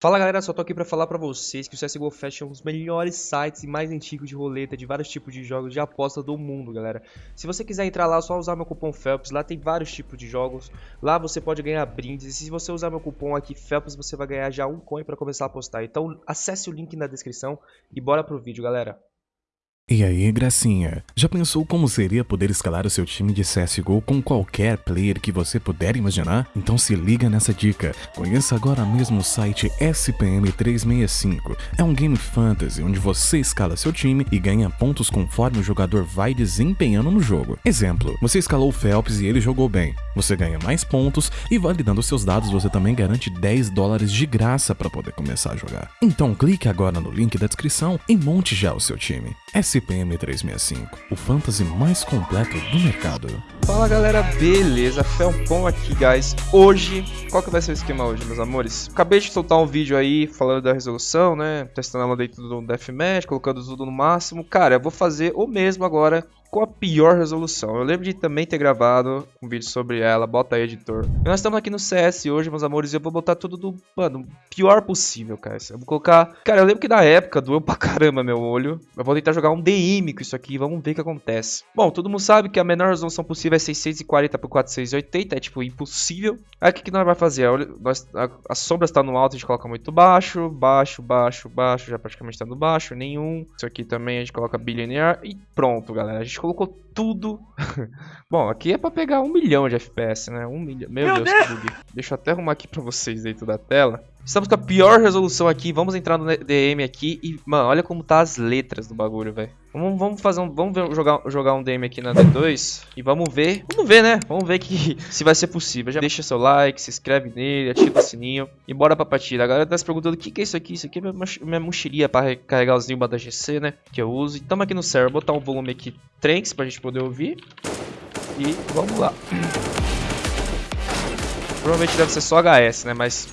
Fala galera, só tô aqui pra falar pra vocês que o CSGO Fest é um dos melhores sites e mais antigos de roleta de vários tipos de jogos de aposta do mundo, galera. Se você quiser entrar lá, é só usar meu cupom FELPS, lá tem vários tipos de jogos, lá você pode ganhar brindes, e se você usar meu cupom aqui FELPS, você vai ganhar já um coin pra começar a apostar. Então acesse o link na descrição e bora pro vídeo, galera. E aí, gracinha? Já pensou como seria poder escalar o seu time de CSGO com qualquer player que você puder imaginar? Então se liga nessa dica. Conheça agora mesmo o site SPM365. É um game fantasy onde você escala seu time e ganha pontos conforme o jogador vai desempenhando no jogo. Exemplo, você escalou o Phelps e ele jogou bem. Você ganha mais pontos e validando seus dados você também garante 10 dólares de graça para poder começar a jogar. Então clique agora no link da descrição e monte já o seu time. 365, o fantasy mais completo do mercado. Fala galera, beleza? Felpon aqui, guys. Hoje, qual que vai ser o esquema hoje, meus amores? Acabei de soltar um vídeo aí falando da resolução, né? Testando ela dentro do Deathmatch, colocando tudo no máximo. Cara, eu vou fazer o mesmo agora com a pior resolução. Eu lembro de também ter gravado um vídeo sobre ela, bota aí, editor. E nós estamos aqui no CS hoje, meus amores, e eu vou botar tudo do, mano, pior possível, cara. Eu vou colocar... Cara, eu lembro que na época doeu pra caramba meu olho. Eu vou tentar jogar um DM com isso aqui, vamos ver o que acontece. Bom, todo mundo sabe que a menor resolução possível é 640 por 480, é tipo impossível. Aí o que, que nós vamos fazer? Nós, a, a sombra está no alto, a gente coloca muito baixo, baixo, baixo, baixo, já praticamente está no baixo, nenhum. Isso aqui também a gente coloca bilinear e pronto, galera. A gente colocou tudo. Bom, aqui é pra pegar um milhão de FPS, né? Um milhão. Meu, Meu Deus, Deus. Deixa eu até arrumar aqui pra vocês dentro da tela. Estamos com a pior resolução aqui. Vamos entrar no DM aqui e, mano, olha como tá as letras do bagulho, velho. Vamos, vamos fazer um, vamos ver, jogar, jogar um DM aqui na D2 e vamos ver, vamos ver, né? Vamos ver que se vai ser possível. Já deixa seu like, se inscreve nele, ativa o sininho e bora pra partida. A galera tá se perguntando o que, que é isso aqui. Isso aqui é minha, minha mochilinha pra carregar os Nilba da GC, né? Que eu uso. E tamo aqui no server. Vou botar um volume aqui Tranks pra gente poder ouvir. E vamos lá. Provavelmente deve ser só HS, né? Mas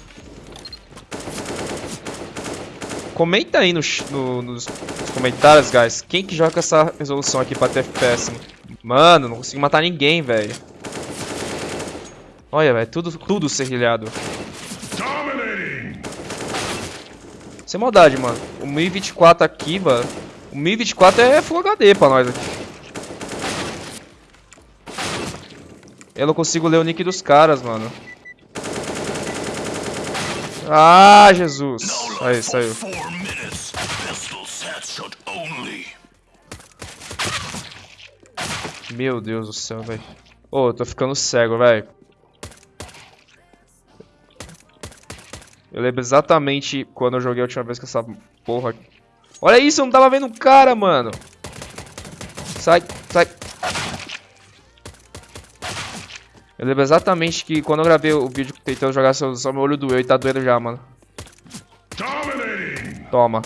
Comenta aí nos, no, nos, comentários, guys, quem que joga essa resolução aqui pra ter FPS. Mano, não consigo matar ninguém, velho. Olha, velho, tudo, tudo serrilhado. Sem maldade, mano. O 1024 aqui, mano. O 1024 é Full HD pra nós aqui. Eu não consigo ler o nick dos caras, mano. Ah, Jesus. Aí, saiu. Meu Deus do céu, velho. Ô, oh, tô ficando cego, velho. Eu lembro exatamente quando eu joguei a última vez com essa porra. Olha isso, eu não tava vendo um cara, mano. Sai, sai. Eu lembro exatamente que quando eu gravei o vídeo tentando jogar só meu olho doeu e tá doendo já, mano. Toma.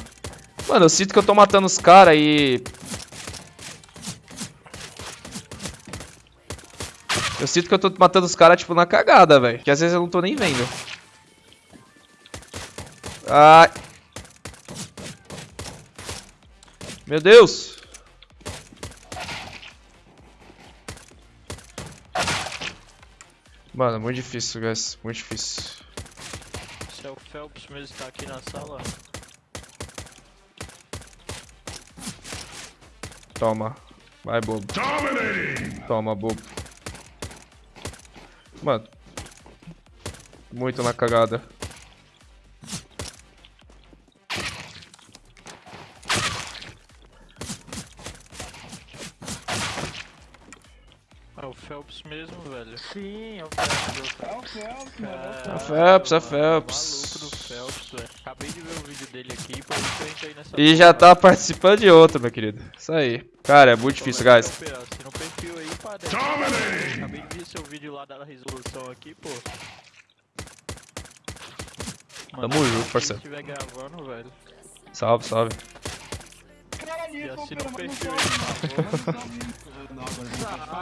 Mano, eu sinto que eu tô matando os caras e... Eu sinto que eu tô matando os caras, tipo, na cagada, velho. Que às vezes eu não tô nem vendo. Ai. Meu Deus. Mano, muito difícil, guys. Muito difícil. Se é o Phelps mesmo tá aqui na sala. Toma. Vai, bobo. Toma, bobo. Mano. Muito na cagada. Phelps mesmo, velho. Sim, é o Phelps. É o Phelps, mano. É o Phelps, é o Phelps. Maluco do Phelps, velho. Acabei de ver o vídeo dele aqui, por isso que eu entrei nessa... E já tá participando de outro, meu querido. Isso aí. Cara, é muito difícil, guys. Se no perfil aí, pá, Acabei de ver seu vídeo lá da resolução aqui, pô. Mano, Tamo junto, parceiro. Se estiver gravando, velho. Salve, salve.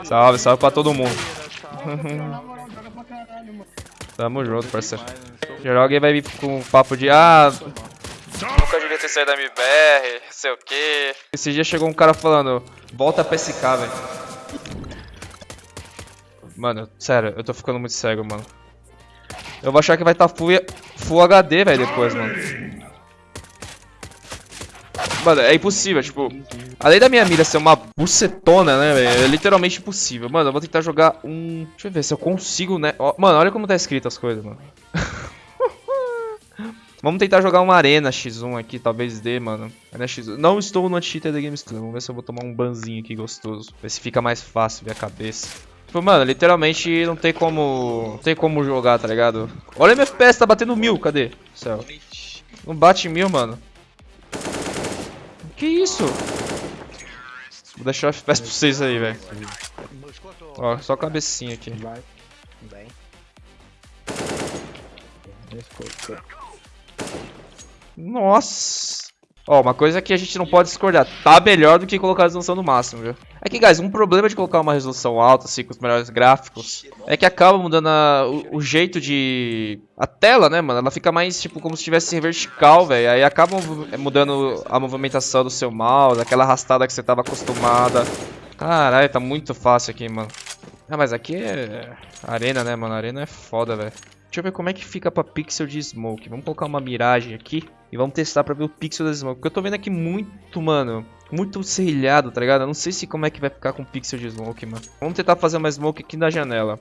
Salve, salve pra todo mundo. Tamo junto, parceiro. Geral alguém vai vir com um papo de ah. Nunca devia ter saído da MBR, não sei o que. Esse dia chegou um cara falando, volta pra SK, velho. Mano, sério, eu tô ficando muito cego, mano. Eu vou achar que vai estar tá full, full HD, velho, depois, mano. Mano, é impossível, tipo... Além da minha mira ser uma bucetona, né, velho? É literalmente impossível. Mano, eu vou tentar jogar um... Deixa eu ver se eu consigo, né? Mano, olha como tá escrito as coisas, mano. Vamos tentar jogar uma Arena X1 aqui, talvez dê, mano. Arena X1. Não estou no Anti-Cheater da Games Vamos ver se eu vou tomar um banzinho aqui gostoso. Ver se fica mais fácil ver a cabeça. Tipo, mano, literalmente não tem como... Não tem como jogar, tá ligado? Olha o FPS, tá batendo mil, cadê? Céu. Não bate mil, mano. Que isso? Vou deixar o FPS pra vocês aí, velho. Ó, só a cabecinha aqui. Vai. Bem. Nossa! Ó, uma coisa que a gente não pode discordar, tá melhor do que colocar a resolução no máximo, viu? É que, guys, um problema de colocar uma resolução alta, assim, com os melhores gráficos, é que acaba mudando a, o, o, jeito de... A tela, né, mano? Ela fica mais, tipo, como se estivesse vertical, velho. Aí acaba mudando a movimentação do seu mouse, aquela arrastada que você tava acostumada. Caralho, tá muito fácil aqui, mano. Ah, mas aqui é arena, né, mano? Arena é foda, velho. Deixa eu ver como é que fica pra pixel de smoke. Vamos colocar uma miragem aqui e vamos testar pra ver o pixel da smoke. Porque eu tô vendo aqui muito, mano, muito serrilhado, tá ligado? Eu não sei se como é que vai ficar com pixel de smoke, mano. Vamos tentar fazer uma smoke aqui na janela.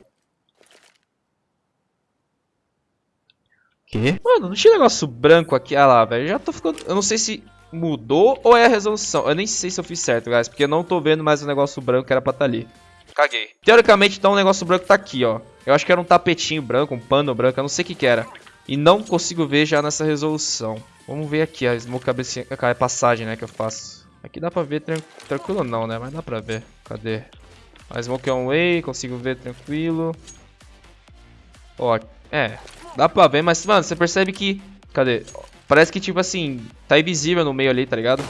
Que? Mano, não tinha negócio branco aqui. Ah lá, velho. Já tô ficando... Eu não sei se mudou ou é a resolução. Eu nem sei se eu fiz certo, guys. Porque eu não tô vendo mais o negócio branco que era pra estar tá ali. Caguei. Teoricamente, então, o negócio branco tá aqui, ó. Eu acho que era um tapetinho branco, um pano branco, eu não sei o que que era. E não consigo ver já nessa resolução. Vamos ver aqui a smoke cabecinha, a passagem, né, que eu faço. Aqui dá pra ver tran tranquilo não, né, mas dá pra ver. Cadê? A smoke on way, consigo ver tranquilo. Ó, é, dá pra ver, mas, mano, você percebe que... Cadê? Parece que, tipo assim, tá invisível no meio ali, tá ligado?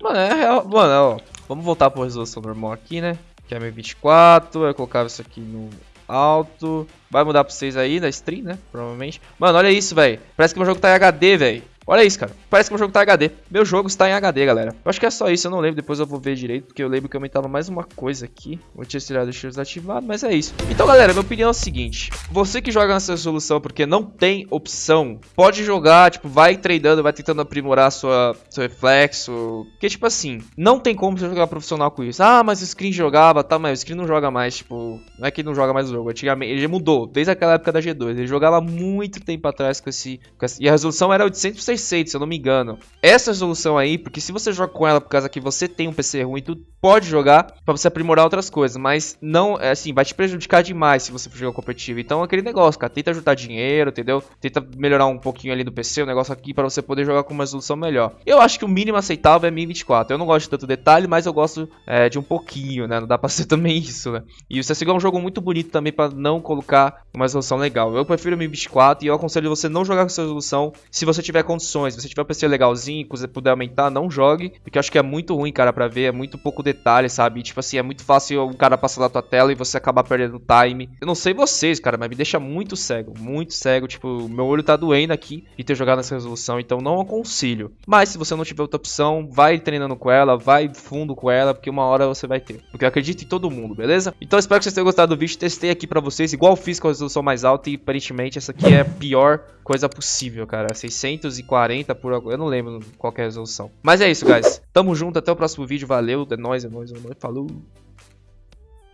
Mano, é real. Mano, ó, vamos voltar pra resolução normal aqui, né? que é 1024, eu colocava isso aqui no alto. Vai mudar pra vocês aí na stream, né? Provavelmente. Mano, olha isso, velho. Parece que meu jogo tá em HD, velho. Olha isso, cara. Parece que o jogo tá em HD. Meu jogo está em HD, galera. Eu acho que é só isso, eu não lembro. Depois eu vou ver direito, porque eu lembro que aumentava mais uma coisa aqui. Vou tirar os tiros ativados, mas é isso. Então, galera, minha opinião é a seguinte. Você que joga nessa resolução porque não tem opção, pode jogar, tipo, vai treinando, vai tentando aprimorar sua, seu reflexo. Porque, tipo assim, não tem como você jogar profissional com isso. Ah, mas o screen jogava, tá, mas o screen não joga mais, tipo... Não é que não joga mais o jogo, antigamente ele mudou, desde aquela época da G2. Ele jogava muito tempo atrás com esse... Com esse e a resolução era 800 600, se eu não me engano. Essa resolução aí, porque se você joga com ela por causa que você tem um PC ruim, tu pode jogar para você aprimorar outras coisas, mas não, é assim, vai te prejudicar demais se você for jogar competitivo. Então, aquele negócio, cara, tenta juntar dinheiro, entendeu? Tenta melhorar um pouquinho ali do PC, o negócio aqui para você poder jogar com uma resolução melhor. Eu acho que o mínimo aceitável é 1024. Eu não gosto de tanto detalhe, mas eu gosto é, de um pouquinho, né? Não dá pra ser também isso, né? E o CSGO é um jogo muito bonito também para não colocar uma resolução legal. Eu prefiro 1024 e eu aconselho você não jogar com essa resolução se você tiver condições você tiver um PC legalzinho, se você puder aumentar, não jogue. Porque eu acho que é muito ruim, cara, pra ver. É muito pouco detalhe, sabe? E, tipo assim, é muito fácil um cara passar da tua tela e você acabar perdendo time. Eu não sei vocês, cara, mas me deixa muito cego. Muito cego. Tipo, meu olho tá doendo aqui de ter jogado nessa resolução. Então não aconselho. Mas se você não tiver outra opção, vai treinando com ela, vai fundo com ela, porque uma hora você vai ter. Porque eu acredito em todo mundo, beleza? Então espero que vocês tenham gostado do vídeo. Testei aqui pra vocês, igual fiz com a resolução mais alta. E aparentemente essa aqui é pior coisa possível, cara. 640 por... Eu não lembro qual é a resolução. Mas é isso, guys. Tamo junto, até o próximo vídeo. Valeu, é nóis, é nóis, é nóis. Falou!